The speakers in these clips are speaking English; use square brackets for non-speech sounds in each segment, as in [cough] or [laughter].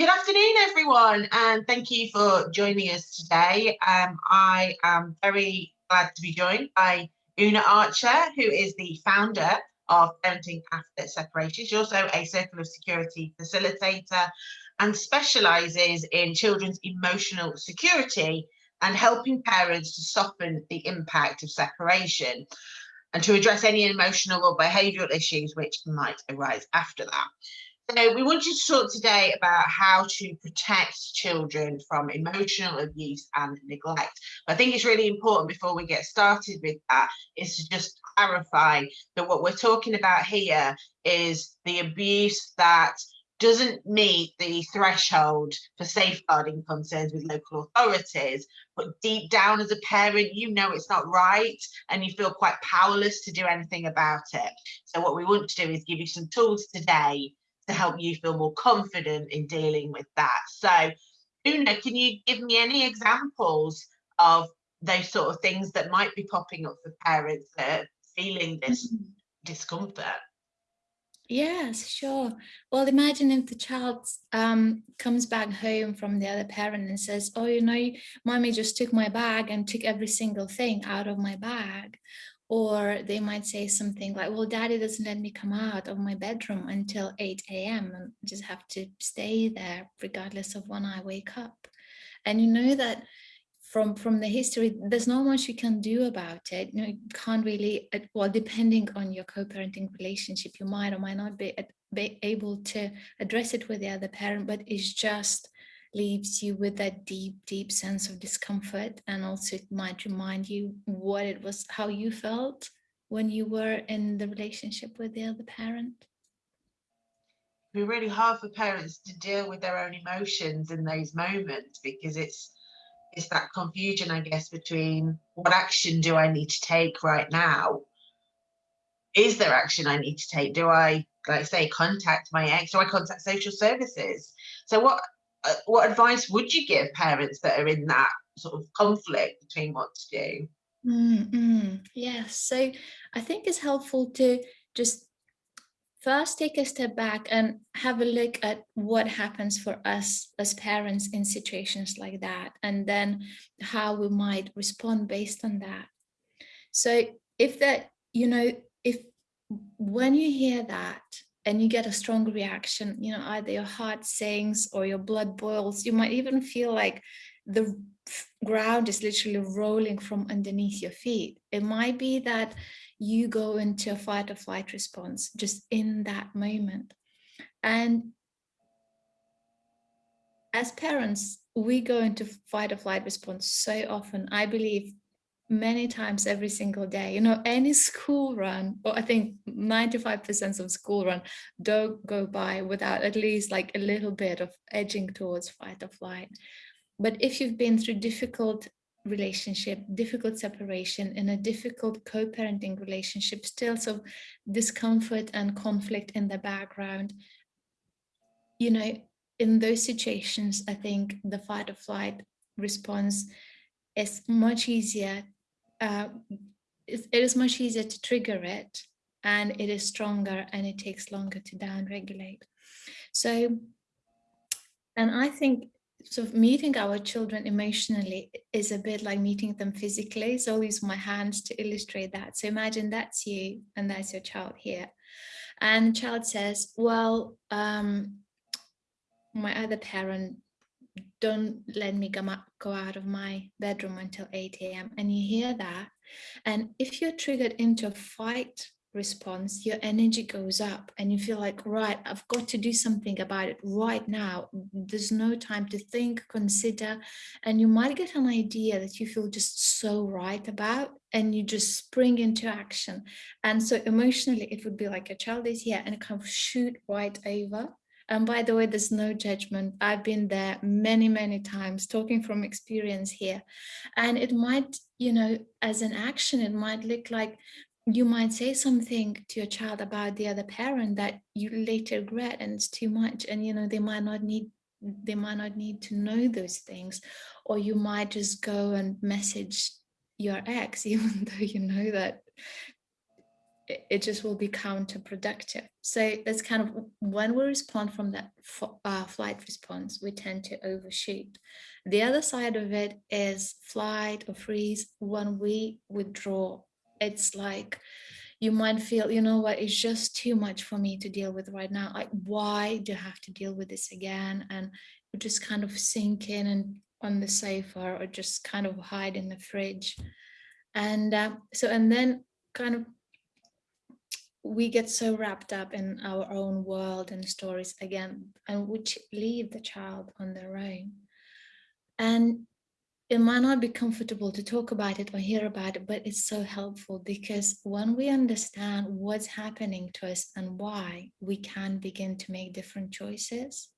Good afternoon, everyone, and thank you for joining us today. Um, I am very glad to be joined by Una Archer, who is the founder of Parenting After Separation. She's also a Circle of Security facilitator and specialises in children's emotional security and helping parents to soften the impact of separation and to address any emotional or behavioural issues which might arise after that. So we want you to talk today about how to protect children from emotional abuse and neglect. But I think it's really important before we get started with that is to just clarify that what we're talking about here is the abuse that doesn't meet the threshold for safeguarding concerns with local authorities, but deep down as a parent, you know it's not right and you feel quite powerless to do anything about it. So what we want to do is give you some tools today to help you feel more confident in dealing with that. So, Una, can you give me any examples of those sort of things that might be popping up for parents that are feeling this mm -hmm. discomfort? Yes, sure. Well, imagine if the child um, comes back home from the other parent and says, oh, you know, mommy just took my bag and took every single thing out of my bag. Or they might say something like, well, daddy doesn't let me come out of my bedroom until 8 a.m. and just have to stay there regardless of when I wake up. And you know that from from the history, there's not much you can do about it. You, know, you can't really, well, depending on your co-parenting relationship, you might or might not be, be able to address it with the other parent, but it's just leaves you with that deep, deep sense of discomfort. And also it might remind you what it was, how you felt when you were in the relationship with the other parent. It'd be really hard for parents to deal with their own emotions in those moments because it's it's that confusion, I guess, between what action do I need to take right now? Is there action I need to take? Do I, like say, contact my ex? Do I contact social services? So what what advice would you give parents that are in that sort of conflict between what to do? Mm -hmm. Yeah, so I think it's helpful to just first take a step back and have a look at what happens for us as parents in situations like that, and then how we might respond based on that. So if that, you know, if when you hear that, and you get a strong reaction, you know, either your heart sinks or your blood boils. You might even feel like the ground is literally rolling from underneath your feet. It might be that you go into a fight or flight response just in that moment. And as parents, we go into fight or flight response so often. I believe many times every single day. You know, any school run, or I think 95% of school run don't go by without at least like a little bit of edging towards fight or flight. But if you've been through difficult relationship, difficult separation, in a difficult co-parenting relationship, still some discomfort and conflict in the background, you know, in those situations, I think the fight or flight response is much easier uh, it is much easier to trigger it and it is stronger and it takes longer to down regulate. So, and I think of meeting our children emotionally is a bit like meeting them physically. So I'll use my hands to illustrate that. So imagine that's you and that's your child here. And the child says, well, um, my other parent don't let me come up, go out of my bedroom until 8 a.m. And you hear that. And if you're triggered into a fight response, your energy goes up and you feel like, right, I've got to do something about it right now. There's no time to think, consider, and you might get an idea that you feel just so right about and you just spring into action. And so emotionally, it would be like a child is here and kind of shoot right over and by the way, there's no judgment. I've been there many, many times talking from experience here. And it might, you know, as an action, it might look like you might say something to your child about the other parent that you later regret and it's too much. And, you know, they might not need they might not need to know those things or you might just go and message your ex [laughs] even though you know that it, just will be counterproductive. So that's kind of when we respond from that uh, flight response, we tend to overshoot. The other side of it is flight or freeze when we withdraw. It's like you might feel, you know what, it's just too much for me to deal with right now. Like, why do I have to deal with this again? And we just kind of sink in and on the sofa or just kind of hide in the fridge. And uh, so, and then kind of we get so wrapped up in our own world and stories again, and which leave the child on their own. And it might not be comfortable to talk about it or hear about it, but it's so helpful because when we understand what's happening to us and why, we can begin to make different choices.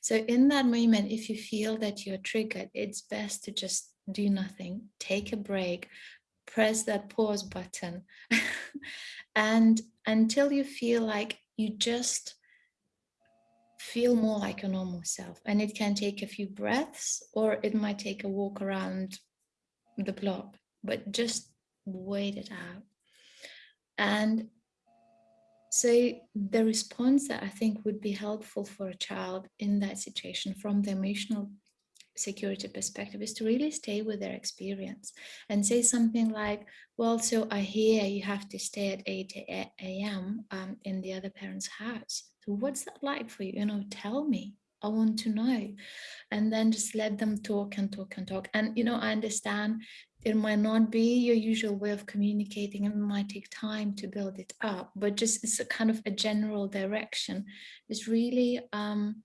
So in that moment, if you feel that you're triggered, it's best to just do nothing, take a break, press that pause button. [laughs] And until you feel like you just feel more like a normal self and it can take a few breaths or it might take a walk around the block but just wait it out. And so the response that I think would be helpful for a child in that situation from the emotional security perspective is to really stay with their experience and say something like, well, so I hear you have to stay at 8 a.m. Um, in the other parent's house. So what's that like for you? You know, tell me. I want to know. And then just let them talk and talk and talk. And, you know, I understand it might not be your usual way of communicating and it might take time to build it up, but just it's a kind of a general direction. It's really um,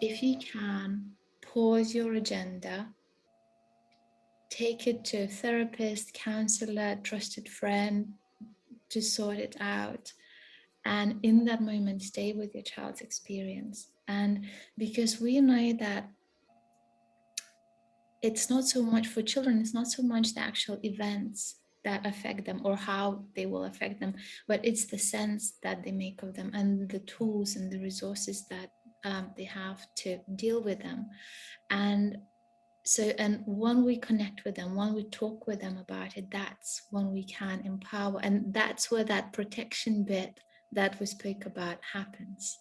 if you can, pause your agenda, take it to a therapist, counselor, trusted friend to sort it out. And in that moment, stay with your child's experience. And because we know that it's not so much for children, it's not so much the actual events that affect them or how they will affect them, but it's the sense that they make of them and the tools and the resources that um, they have to deal with them. And so, and when we connect with them, when we talk with them about it, that's when we can empower. And that's where that protection bit that we spoke about happens.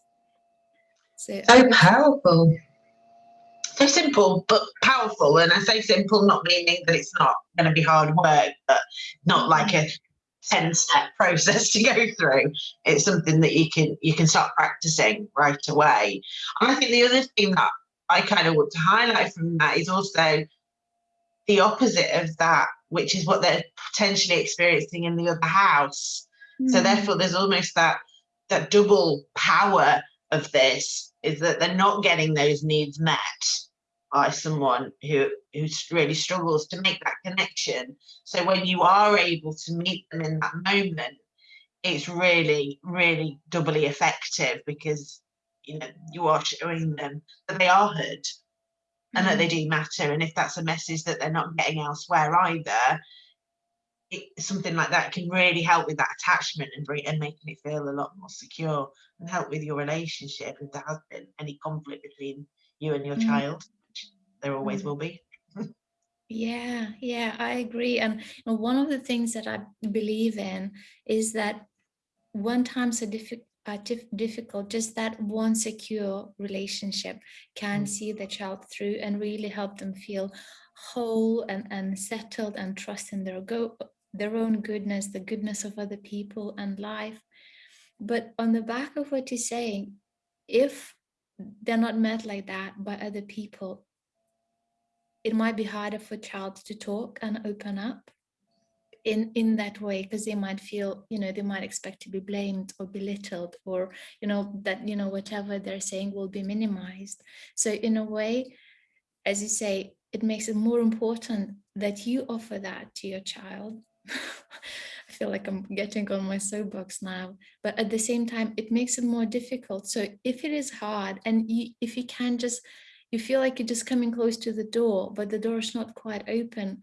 So, so powerful. So simple, but powerful. And I say simple, not meaning that it's not going to be hard work, but not like a 10 step [laughs] process to go through. It's something that you can you can start practicing right away. And i think the other thing that i kind of want to highlight from that is also the opposite of that which is what they're potentially experiencing in the other house. Mm. so therefore there's almost that that double power of this is that they're not getting those needs met by someone who who really struggles to make that connection. So when you are able to meet them in that moment, it's really, really doubly effective because you know you are showing them that they are heard and mm -hmm. that they mm-hmm. do matter. And if that's a message that they're not getting elsewhere either, it, something like that can really help with that attachment and bring and making it feel a lot more secure and help with your relationship if there has been any conflict between you and your mm -hmm. child there always mm. will be. yeah, yeah, I agree. And you know, one of the things that I believe in is that one times are difficult, uh, difficult, just that one secure relationship can mm. see the child through and really help them feel whole and, and settled and trust in their go their own goodness, the goodness of other people and life. But on the back of what you're saying, if they're not met like that by other people, it might be harder for a child to talk and open up in in that way because they might feel you know they might expect to be blamed or belittled or you know that you know whatever they're saying will be minimized so in a way as you say it makes it more important that you offer that to your child [laughs] I feel like I'm getting on my soapbox now, but at the same time, it makes it more difficult. So if it is hard and you, if you can just you feel like you're just coming close to the door, but the door is not quite open,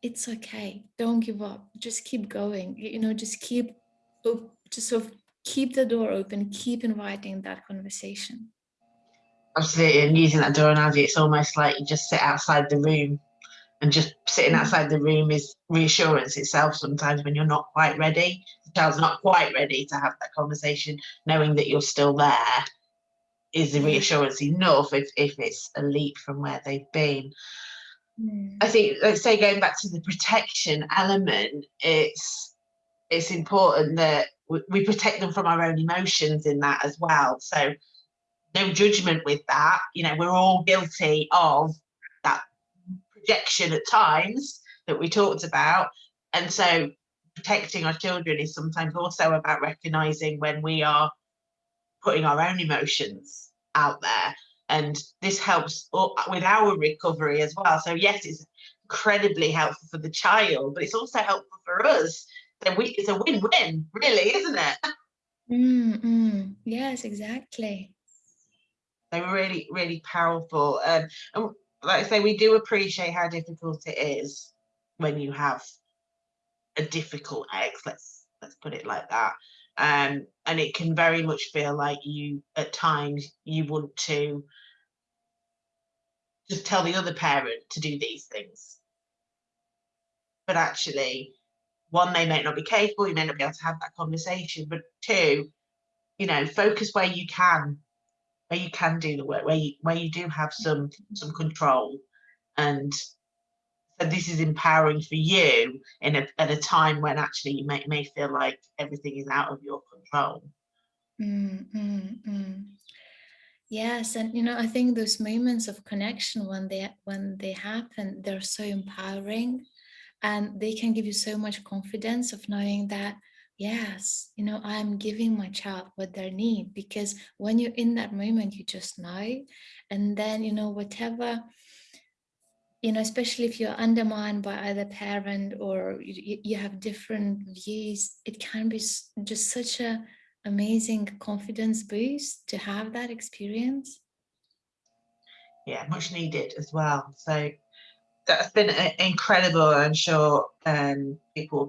it's okay. Don't give up. Just keep going. You know, just keep, just sort of keep the door open, keep inviting that conversation. Absolutely. And using that door analogy, it's almost like you just sit outside the room and just sitting Mm. outside the room is reassurance itself sometimes when you're not quite ready the child's not quite ready to have that conversation knowing that you're still there is the reassurance enough if, if it's a leap from where they've been Mm. I think, let's say, going back to the protection element, it's it's important that we, we protect them from our own emotions in that as well. So, no judgment with that. You know, we're all guilty of that projection at times that we talked about, and so protecting our children is sometimes also about recognizing when we are putting our own emotions out there. And this helps with our recovery as well. So yes it's incredibly helpful for the child but it's also helpful for us. So we it's a win-win really isn't it? [laughs] Mm, mm. Yes, exactly. they're really really powerful. Um, and like i say we do appreciate how difficult it is when you have a difficult ex let's let's put it like that um and it can very much feel like you at times you want to just tell the other parent to do these things. But actually one they may not be capable you may not be able to have that conversation but two you know focus where you can where you can do the work where you where you do have some some control and this is empowering for you in a, at a time when actually you may, may feel like everything is out of your control Mm, mm, mm. Yes, and you know, I think those moments of connection when they when they happen, they're so empowering and they can give you so much confidence of knowing that yes, you know, I'm giving my child what they need because when you're in that moment, you just know. And then, you know, whatever you know, especially if you're undermined by either parent or you, you have different views, it can be just such a amazing confidence boost to have that experience. yeah much needed as well so that's been uh, incredible i'm sure um people will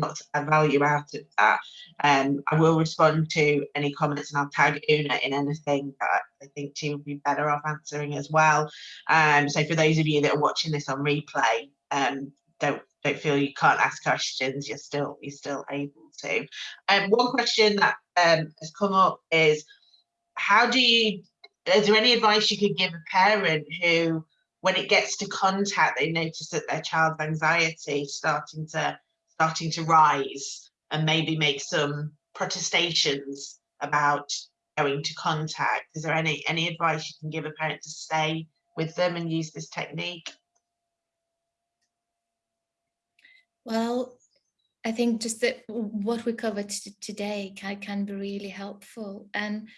lots of value out of that. Um i will respond to any comments and i'll tag una in anything that i think she would be better off answering as well. Um so for those of you that are watching this on replay um don't don't feel you can't ask questions you're still you're still able to. Um one question that um has come up is how do you is there any advice you could give a parent who when it gets to contact they notice that their child's anxiety starting to starting to rise and maybe make some protestations about going to contact is there any any advice you can give a parent to stay with them and use this technique Well, I think just that what we covered today can, can be really helpful. And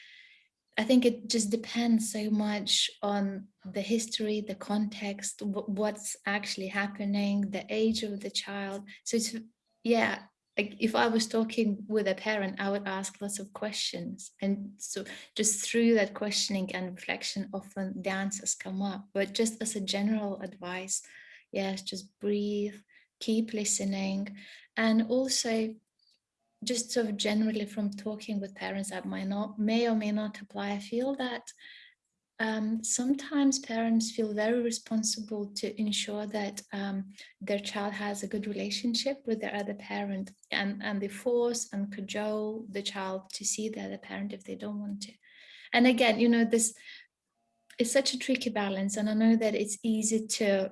I think it just depends so much on the history, the context, what's actually happening, the age of the child. So it's, yeah, like if I was talking with a parent, I would ask lots of questions. And so just through that questioning and reflection, often the answers come up. But just as a general advice, yes, just breathe, keep listening. And also just sort of generally from talking with parents that might not may or may not apply, I feel that um, sometimes parents feel very responsible to ensure that um, their child has a good relationship with their other parent and, and they force and cajole the child to see the other parent if they don't want to. And again, you know, this is such a tricky balance. And I know that it's easy to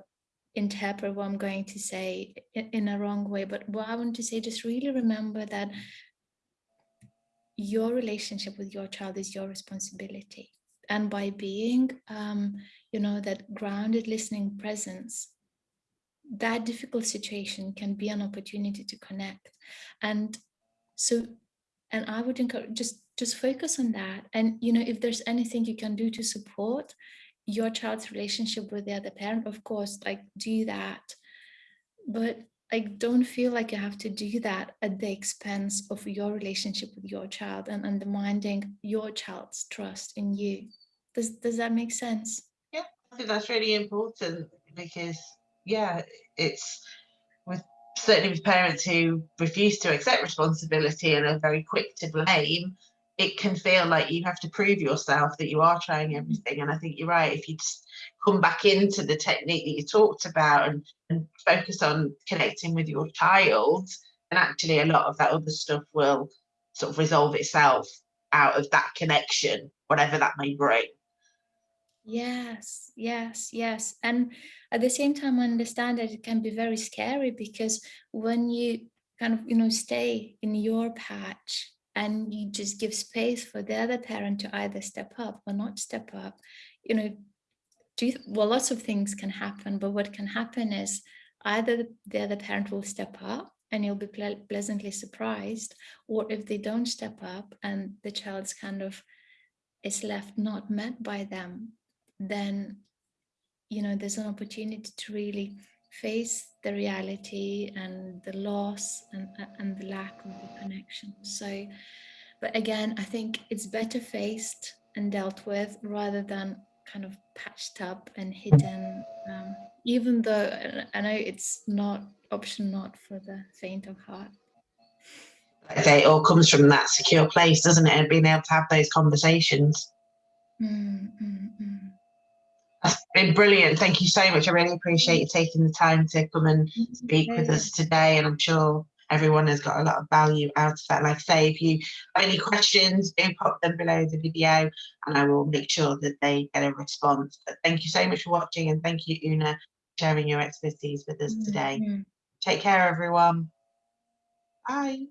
interpret what I'm going to say in a wrong way, but what I want to say, just really remember that your relationship with your child is your responsibility. And by being, um, you know, that grounded listening presence, that difficult situation can be an opportunity to connect. And so, and I would encourage just just focus on that. And you know, if there's anything you can do to support your child's relationship with the other parent, of course, like do that. But like don't feel like you have to do that at the expense of your relationship with your child and undermining your child's trust in you. Does does that make sense? yeah i think that's really important because yeah it's with certainly with parents who refuse to accept responsibility and are very quick to blame it can feel like you have to prove yourself that you are trying everything. And I think you're right. If you just come back into the technique that you talked about and, and focus on connecting with your child, and actually a lot of that other stuff will sort of resolve itself out of that connection, whatever that may bring. Yes, yes, yes. And at the same time, I understand that it can be very scary because when you kind of, you know, stay in your patch and you just give space for the other parent to either step up or not step up, you know, do well, lots of things can happen, but what can happen is either the other parent will step up and you'll be ple pleasantly surprised, or if they don't step up and the child's kind of is left not met by them, then, you know, there's an opportunity to really face the reality and the loss and, and the lack of the connection. So, but again, I think it's better faced and dealt with rather than kind of patched up and hidden, um, even though I know it's not option not for the faint of heart. Okay, It all comes from that secure place, doesn't it? And being able to have those conversations. Mm, mm, mm. That's been brilliant. Thank you so much. I really appreciate you taking the time to come and speak with us today. And I'm sure everyone has got a lot of value out of that. Like I say, if you have any questions, do pop them below the video and I will make sure that they get a response. But thank you so much for watching and thank you, Una, for sharing your expertise with us today. Mm, Take care, everyone. Bye.